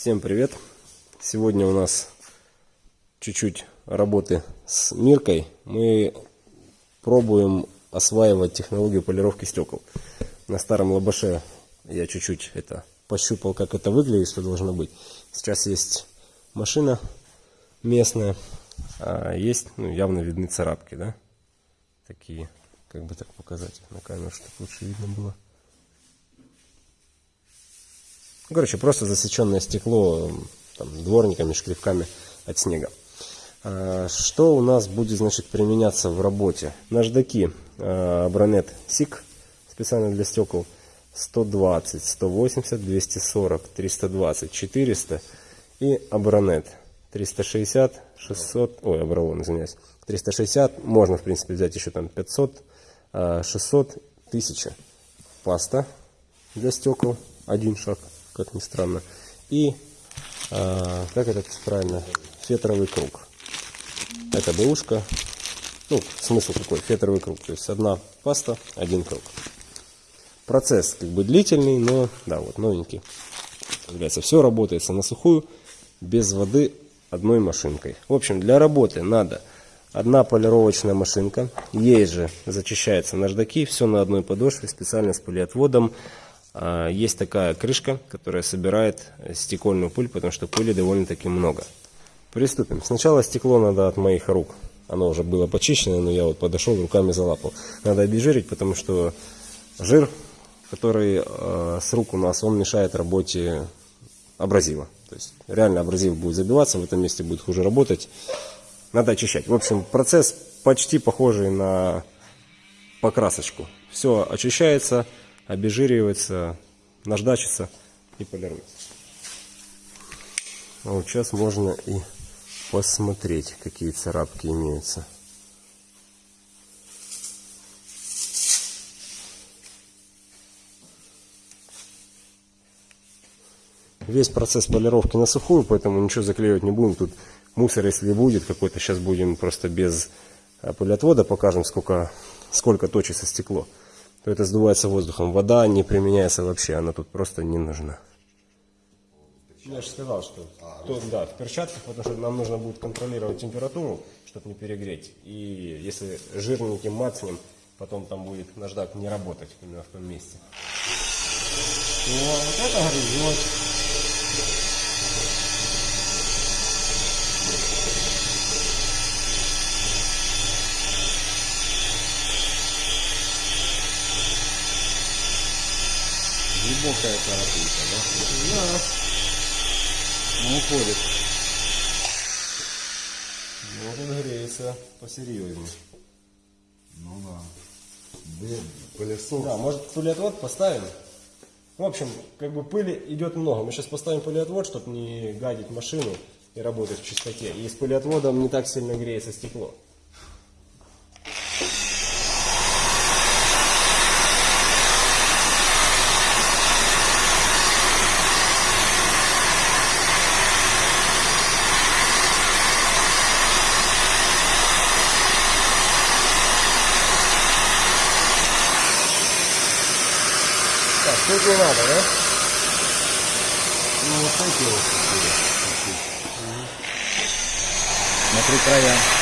Всем привет! Сегодня у нас чуть-чуть работы с Миркой. Мы пробуем осваивать технологию полировки стекол. На старом лабаше я чуть-чуть это пощупал, как это выглядит, что должно быть. Сейчас есть машина местная, а есть, ну, явно видны царапки, да? Такие, как бы так показать на камеру, чтобы лучше видно было. Ну, короче, просто засеченное стекло там, дворниками, шкривками от снега. А, что у нас будет значит, применяться в работе? Наждаки Абронет SIG специально для стекол. 120, 180, 240, 320, 400 и Абронет 360, 600, ой, Абралон, извиняюсь, 360, можно в принципе взять еще там 500, 600, 1000 паста для стекол, один шаг как ни странно. И, а, как это правильно, фетровый круг. Это бэушка. Ну, смысл какой? Фетровый круг. То есть одна паста, один круг. Процесс как бы длительный, но, да, вот новенький. Является, все работается на сухую, без воды, одной машинкой. В общем, для работы надо одна полировочная машинка. Ей же зачищается наждаки, все на одной подошве, специально с полиотводом. А, есть такая крышка, которая собирает стекольную пыль, потому что пыли довольно-таки много. Приступим. Сначала стекло надо от моих рук. Оно уже было почищено, но я вот подошел, руками залапал. Надо обезжирить, потому что жир, который э, с рук у нас, он мешает работе абразива. То есть реально абразив будет забиваться, в этом месте будет хуже работать. Надо очищать. В общем, процесс почти похожий на покрасочку. Все очищается обезжиривается, наждачится и полируется. А вот сейчас можно и посмотреть, какие царапки имеются. Весь процесс полировки на сухую, поэтому ничего заклеивать не будем. Тут мусор, если будет какой-то, сейчас будем просто без э, пылеотвода покажем, сколько, сколько точится стекло то это сдувается воздухом. Вода не применяется вообще, она тут просто не нужна. Я же сказал, что то, да, в перчатках, потому что нам нужно будет контролировать температуру, чтобы не перегреть. И если жирненьким мацнем, потом там будет наждак не работать именно в том месте. О, вот это грызет. Глубокая царапинка, да? Да. Ну, уходит. Вот он греется посерьезнее. Ну да. Пылесос. Да, может пылеотвод поставим? В общем, как бы пыли идет много. Мы сейчас поставим пылеотвод, чтобы не гадить машину и работать в чистоте. И с пылеотводом не так сильно греется стекло. Тут не надо, да? Ну вот эти вот. Смотри края.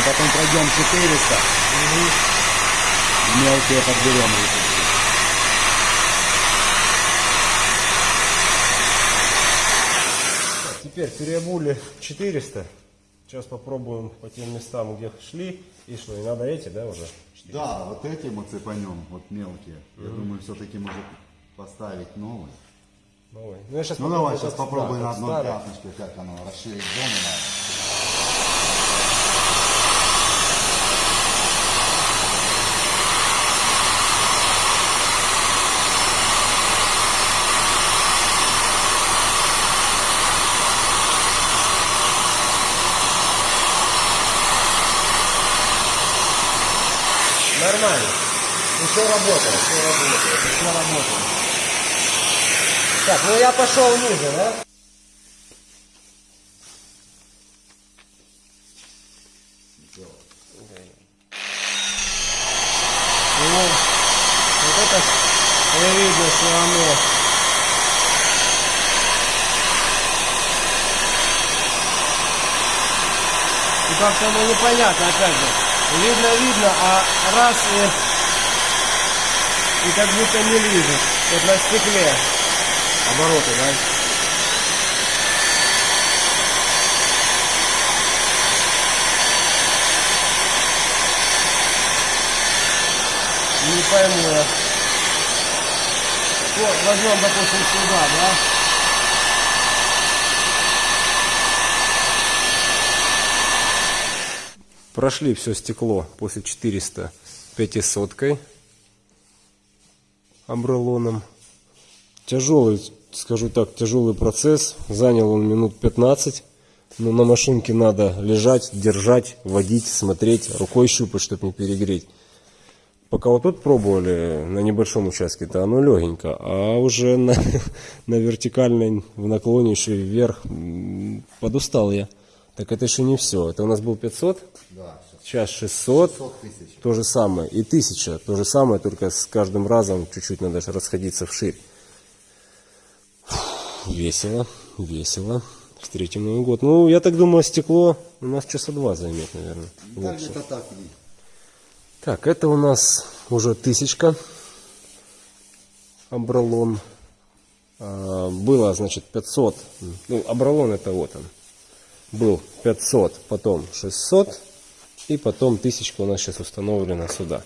Мы потом пройдем 400. Угу. Мелкие подберем. Теперь переобули 400. Сейчас попробуем по тем местам, где шли. И что, и надо эти, да, уже? 400? Да, вот эти мы цепанем, вот мелкие. Угу. Я думаю, все-таки может поставить новый. Новый. Ну, я сейчас ну давай, сейчас попробуем на одной пятнышке, как оно расширить зону надо. Нормально. Еще работает, еще работает, еще работает. Так, ну я пошел ниже, да? Ну, вот это видно все равно. И как-то ну непонятно, опять же. Видно, видно, а раз и, и как будто не лежит. Вот на стекле обороты, да? Не пойму я. Вот, возьмем, допустим, сюда, да? Прошли все стекло после 400 500 амбрелоном. Тяжелый, скажу так, тяжелый процесс. Занял он минут 15. Но на машинке надо лежать, держать, водить, смотреть, рукой щупать, чтобы не перегреть. Пока вот тут пробовали на небольшом участке, то оно легенько, а уже на, на вертикальной, в наклоне еще вверх, подустал я. Так это еще не все. Это у нас был 500, Да, сейчас сейчас 600, 600 тысяч. то же самое. И 1000, то же самое, только с каждым разом чуть-чуть надо расходиться вширь. Весело, весело. Встретим Новый год. Ну, я так думаю, стекло у нас часа два займет, наверное. Да, где-то так. Так, это у нас уже тысячка. Абралон. А, было, значит, 500. Ну, Абралон это вот он. Был 500, потом 600. И потом тысячка у нас сейчас установлена сюда.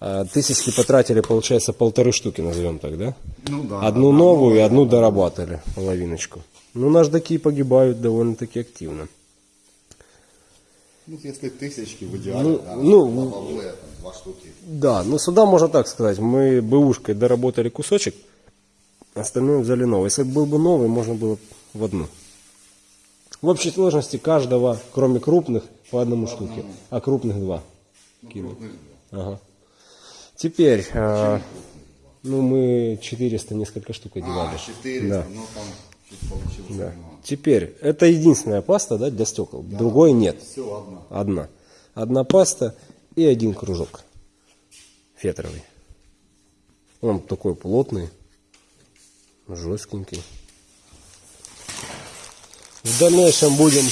А, Тысячки потратили, получается, полторы штуки, назовем так, да? Ну да. Одну одна новую и одну дорабатывали, половиночку. Ну, наждаки погибают довольно-таки активно. Ну, если тысячки в идеале, Ну, да, ну, лобовые, там, два штуки. Да, ну сюда можно так сказать. Мы бэушкой доработали кусочек, остальное взяли новый. Если бы был бы новый, можно было в одну. В общей сложности каждого, кроме крупных, по одному штуке, а крупных два. Кинул. Ага. Теперь, а, ну мы 400 несколько штук одевали. А, 400, Да. ну там чуть получилось. Да. Теперь, это единственная паста да, для стекол, другой нет. Все, одна. Одна. Одна паста и один кружок фетровый. Он такой плотный, жесткенький. В дальнейшем будем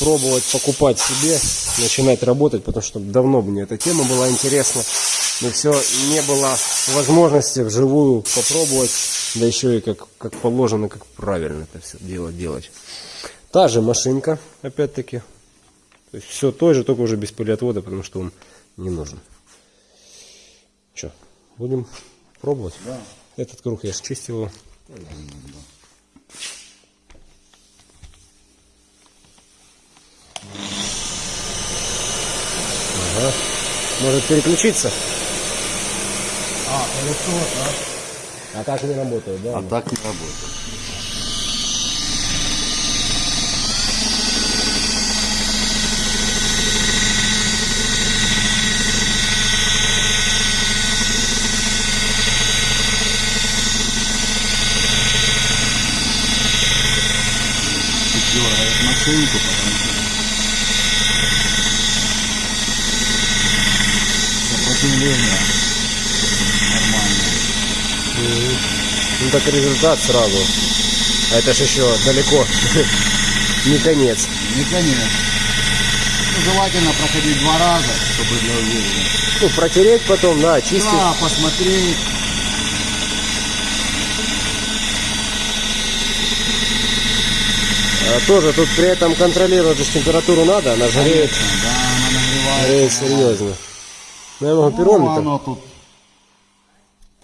пробовать покупать себе, начинать работать, потому что давно мне эта тема была интересна. Но все не было возможности вживую попробовать, да еще и как, как положено, как правильно это все дело делать. Та же машинка, опять-таки, то есть все то же, только уже без пылеотвода, потому что он не нужен. Че, будем пробовать? Да. Этот круг я счистил его. Ага. Может переключиться? А, пылесос, да? А так не работает, да? А так не работает. Дергает машинку, потому что сопротивление нормальное. Ну так результат сразу. А это ж еще далеко. Не конец. Не конец. Ну, желательно проходить два раза, чтобы для уверенности. Ну, протереть потом, да, чистить. Да, посмотреть. А тоже тут при этом контролировать температуру надо, она Конечно, да, она нагревается. греет серьезно. Могу Ну, оно тут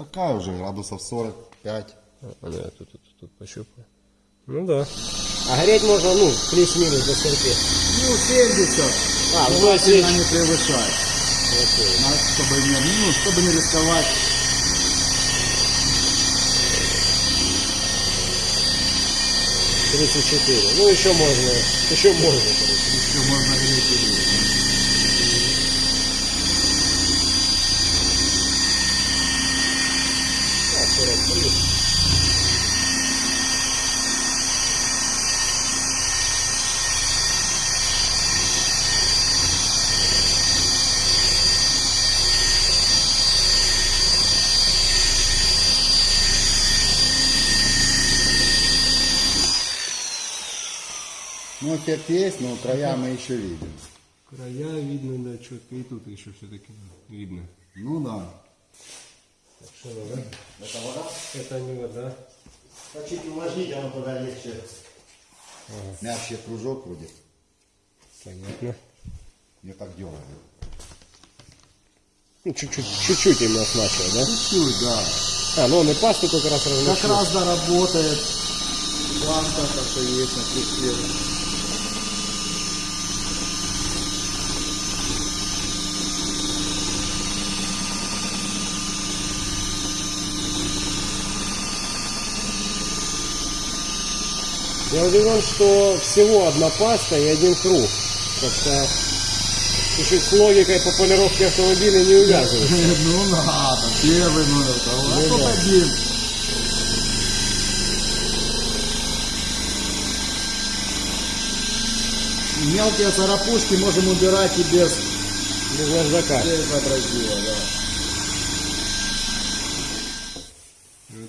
такая уже, градусов 45. А, да, тут, тут, тут пощупаю. Ну да. А греть можно, ну, плюс-минус до скольки. Ну, 70. А, ну, желательно не превышать. Надо, чтобы не, ну, чтобы не рисковать. Тридцать четыре. Ну еще можно, еще можно, короче. Еще можно греть и греть. Ну, эффект есть, но края мы еще видим. Края видно, да, четко. И тут еще все-таки видно. Ну да. Что вода? Это вода? Это не вода. Чуть увлажнить, оно тогда легче. Мягче кружок будет. Понятно. Не так дергает. Ну, чуть-чуть, чуть-чуть именно смачивать, да? Чуть-чуть, да. А, ну он и пасту как раз Как размочил. раз да работает. Паста, то, что есть на крючке. Я удивлен, что всего одна паста и один круг. Как-то чуть-чуть с логикой по полировке автомобиля не увязывается. Ну надо, первый номер, а тут один. Мелкие царапушки можем убирать и без, Без наждака. без абразива, да.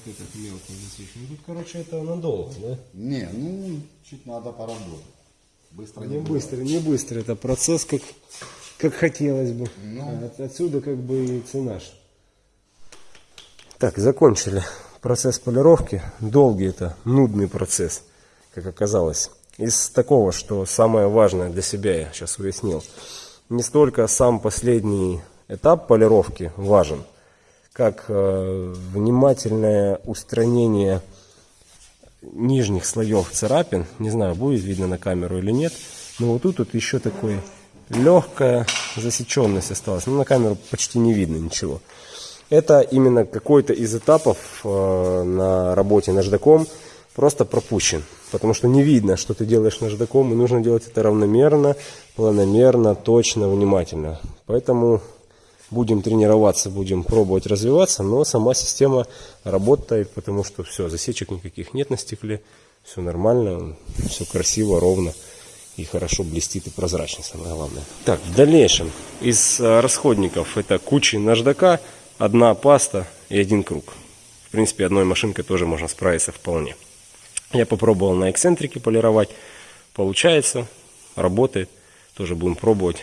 Вот этот мелкий засечен. Тут, короче, это надолго, да? Не, ну, чуть надо поработать. Быстро не Не быстро, не быстро. Это процесс, как, как хотелось бы. А от- отсюда как бы и цена. Так, закончили процесс полировки. Долгий это, нудный процесс, как оказалось. Из такого, что самое важное для себя я сейчас уяснил. Не столько сам последний этап полировки важен, как э, внимательное устранение нижних слоев царапин. Не знаю, будет видно на камеру или нет. Но вот тут вот еще такой легкая засеченность осталась. Ну, на камеру почти не видно ничего. Это именно какой-то из этапов э, на работе наждаком просто пропущен. Потому что не видно, что ты делаешь наждаком, и нужно делать это равномерно, планомерно, точно, внимательно. Поэтому будем тренироваться, будем пробовать развиваться, но сама система работает, потому что все, засечек никаких нет на стекле, все нормально, все красиво, ровно и хорошо блестит и прозрачно, самое главное. Так, в дальнейшем из э, расходников это куча наждака, одна паста и один круг. В принципе, одной машинкой тоже можно справиться вполне. Я попробовал на эксцентрике полировать, получается, работает, тоже будем пробовать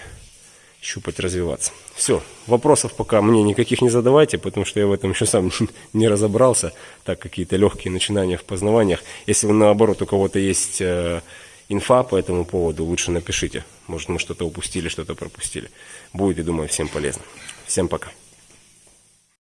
щупать, развиваться. Все, вопросов пока мне никаких не задавайте, потому что я в этом еще сам не разобрался. Так, какие-то легкие начинания в познаваниях. Если вы наоборот у кого-то есть э, инфа по этому поводу, лучше напишите. Может мы что-то упустили, что-то пропустили. Будет, я думаю, всем полезно. Всем пока.